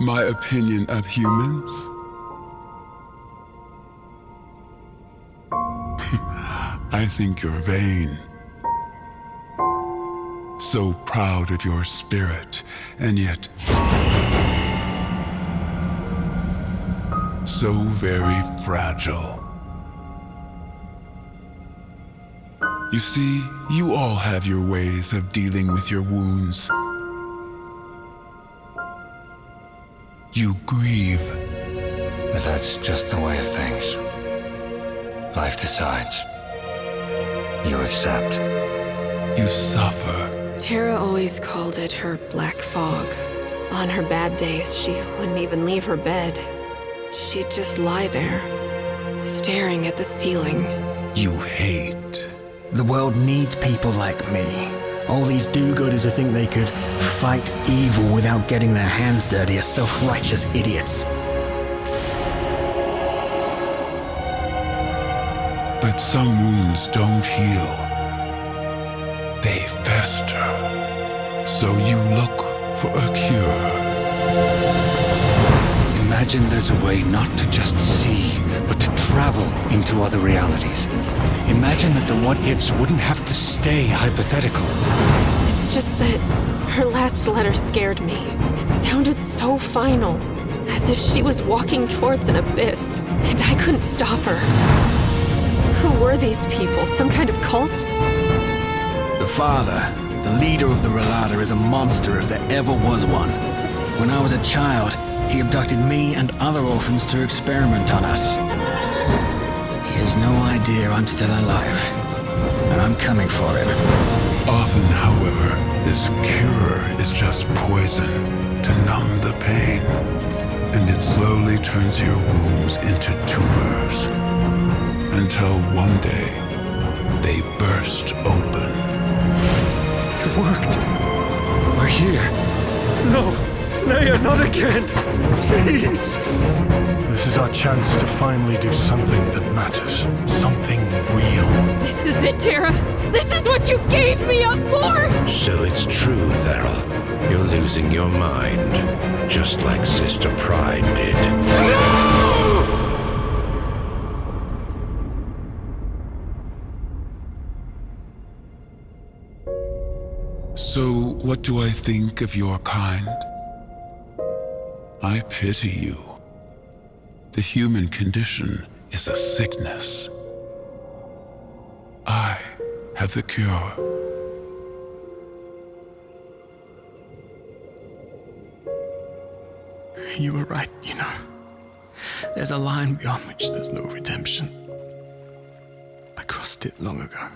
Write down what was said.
my opinion of humans? I think you're vain. So proud of your spirit, and yet so very fragile. You see, you all have your ways of dealing with your wounds. You grieve. But that's just the way of things. Life decides. You accept. You suffer. Tara always called it her black fog. On her bad days, she wouldn't even leave her bed. She'd just lie there, staring at the ceiling. You hate. The world needs people like me. All these do-gooders who think they could fight evil without getting their hands dirty are self-righteous idiots. But some wounds don't heal. They fester. So you look for a cure. Imagine there's a way not to just see, but to travel into other realities. Imagine that the what-ifs wouldn't have to stay hypothetical. It's just that her last letter scared me. It sounded so final, as if she was walking towards an abyss, and I couldn't stop her. Who were these people? Some kind of cult? The father, the leader of the Relata, is a monster if there ever was one. When I was a child, he abducted me and other orphans to experiment on us. He has no idea I'm still alive, and I'm coming for him. Often, however, this cure is just poison to numb the pain. And it slowly turns your wounds into tumors. Until one day, they burst open. It worked. We're here. No! Naya, not again! Please! This is our chance to finally do something that matters. Something real. This is it, Tara! This is what you gave me up for! So it's true, Theral. You're losing your mind. Just like Sister Pride did. No! So, what do I think of your kind? I pity you. The human condition is a sickness. I have the cure. You were right, you know. There's a line beyond which there's no redemption. I crossed it long ago.